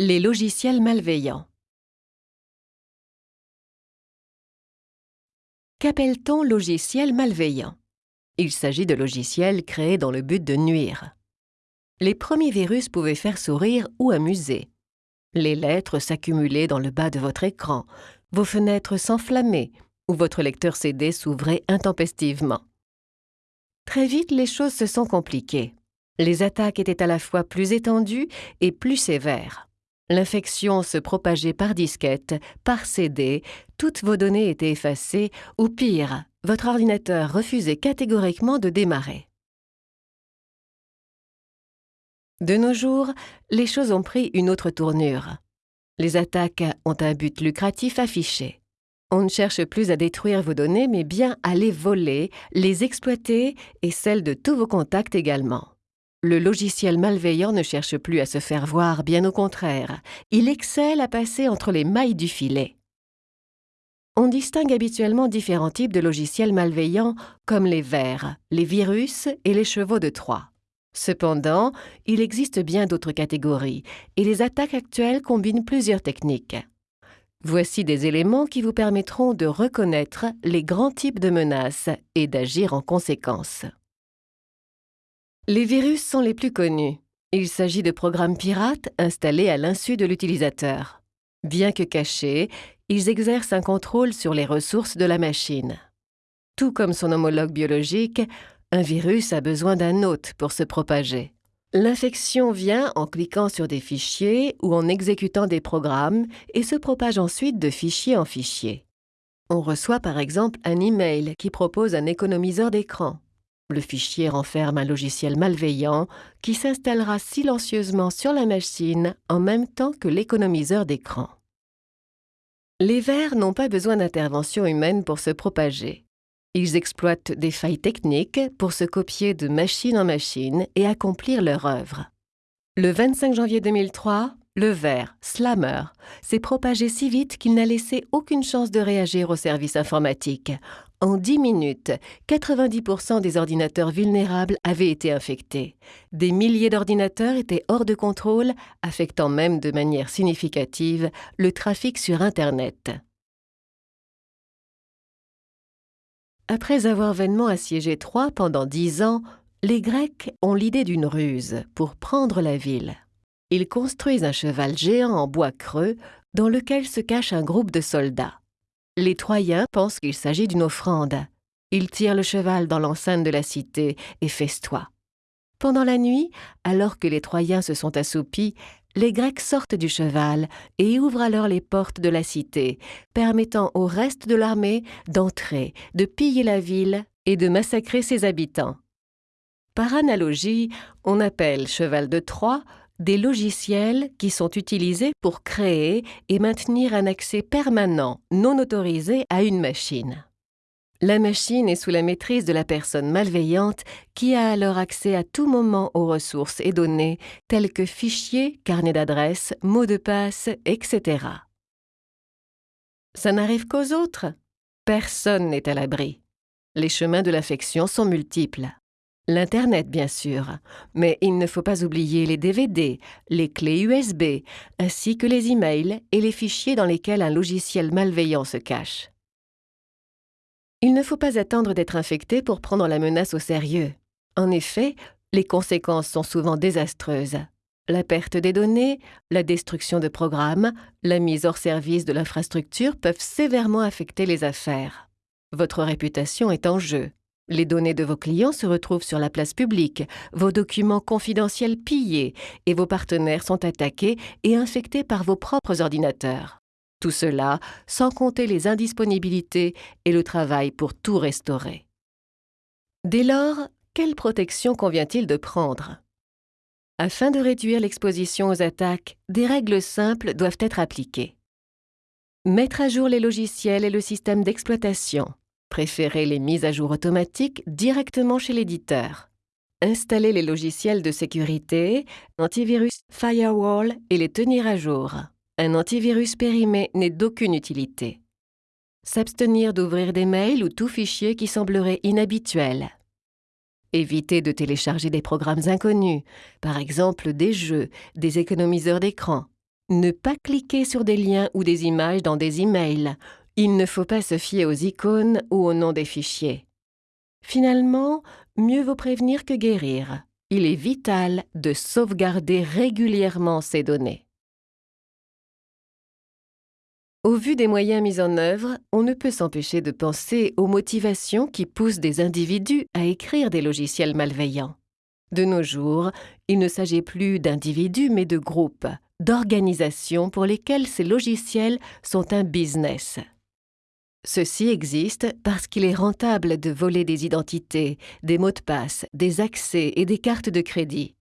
Les logiciels malveillants. Qu'appelle-t-on logiciel malveillant? Il s'agit de logiciels créés dans le but de nuire. Les premiers virus pouvaient faire sourire ou amuser. Les lettres s'accumulaient dans le bas de votre écran, vos fenêtres s'enflammaient ou votre lecteur CD s'ouvrait intempestivement. Très vite, les choses se sont compliquées. Les attaques étaient à la fois plus étendues et plus sévères. L'infection se propageait par disquette, par CD, toutes vos données étaient effacées, ou pire, votre ordinateur refusait catégoriquement de démarrer. De nos jours, les choses ont pris une autre tournure. Les attaques ont un but lucratif affiché. On ne cherche plus à détruire vos données, mais bien à les voler, les exploiter et celles de tous vos contacts également. Le logiciel malveillant ne cherche plus à se faire voir, bien au contraire. Il excelle à passer entre les mailles du filet. On distingue habituellement différents types de logiciels malveillants comme les vers, les virus et les chevaux de Troie. Cependant, il existe bien d'autres catégories, et les attaques actuelles combinent plusieurs techniques. Voici des éléments qui vous permettront de reconnaître les grands types de menaces et d'agir en conséquence. Les virus sont les plus connus. Il s'agit de programmes pirates installés à l'insu de l'utilisateur. Bien que cachés, ils exercent un contrôle sur les ressources de la machine. Tout comme son homologue biologique, un virus a besoin d'un hôte pour se propager. L'infection vient en cliquant sur des fichiers ou en exécutant des programmes et se propage ensuite de fichier en fichier. On reçoit par exemple un email qui propose un économiseur d'écran. Le fichier renferme un logiciel malveillant qui s'installera silencieusement sur la machine en même temps que l'économiseur d'écran. Les vers n'ont pas besoin d'intervention humaine pour se propager. Ils exploitent des failles techniques pour se copier de machine en machine et accomplir leur œuvre. Le 25 janvier 2003, le ver, Slammer, s'est propagé si vite qu'il n'a laissé aucune chance de réagir au service informatique, en 10 minutes, 90% des ordinateurs vulnérables avaient été infectés. Des milliers d'ordinateurs étaient hors de contrôle, affectant même de manière significative le trafic sur Internet. Après avoir vainement assiégé Troie pendant dix ans, les Grecs ont l'idée d'une ruse pour prendre la ville. Ils construisent un cheval géant en bois creux dans lequel se cache un groupe de soldats. Les Troyens pensent qu'il s'agit d'une offrande. Ils tirent le cheval dans l'enceinte de la cité et festoient. Pendant la nuit, alors que les Troyens se sont assoupis, les Grecs sortent du cheval et ouvrent alors les portes de la cité, permettant au reste de l'armée d'entrer, de piller la ville et de massacrer ses habitants. Par analogie, on appelle cheval de Troie des logiciels qui sont utilisés pour créer et maintenir un accès permanent non autorisé à une machine. La machine est sous la maîtrise de la personne malveillante qui a alors accès à tout moment aux ressources et données telles que fichiers, carnets d'adresses, mots de passe, etc. Ça n'arrive qu'aux autres. Personne n'est à l'abri. Les chemins de l'infection sont multiples. L'Internet, bien sûr, mais il ne faut pas oublier les DVD, les clés USB, ainsi que les emails et les fichiers dans lesquels un logiciel malveillant se cache. Il ne faut pas attendre d'être infecté pour prendre la menace au sérieux. En effet, les conséquences sont souvent désastreuses. La perte des données, la destruction de programmes, la mise hors service de l'infrastructure peuvent sévèrement affecter les affaires. Votre réputation est en jeu. Les données de vos clients se retrouvent sur la place publique, vos documents confidentiels pillés et vos partenaires sont attaqués et infectés par vos propres ordinateurs. Tout cela sans compter les indisponibilités et le travail pour tout restaurer. Dès lors, quelle protection convient-il de prendre? Afin de réduire l'exposition aux attaques, des règles simples doivent être appliquées. Mettre à jour les logiciels et le système d'exploitation, Préférez les mises à jour automatiques directement chez l'éditeur. Installez les logiciels de sécurité, antivirus, firewall et les tenir à jour. Un antivirus périmé n'est d'aucune utilité. S'abstenir d'ouvrir des mails ou tout fichier qui semblerait inhabituel. Évitez de télécharger des programmes inconnus, par exemple des jeux, des économiseurs d'écran. Ne pas cliquer sur des liens ou des images dans des emails. Il ne faut pas se fier aux icônes ou au nom des fichiers. Finalement, mieux vaut prévenir que guérir. Il est vital de sauvegarder régulièrement ces données. Au vu des moyens mis en œuvre, on ne peut s'empêcher de penser aux motivations qui poussent des individus à écrire des logiciels malveillants. De nos jours, il ne s'agit plus d'individus mais de groupes, d'organisations pour lesquelles ces logiciels sont un business. Ceci existe parce qu'il est rentable de voler des identités, des mots de passe, des accès et des cartes de crédit.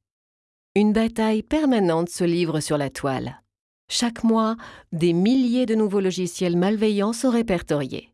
Une bataille permanente se livre sur la toile. Chaque mois, des milliers de nouveaux logiciels malveillants sont répertoriés.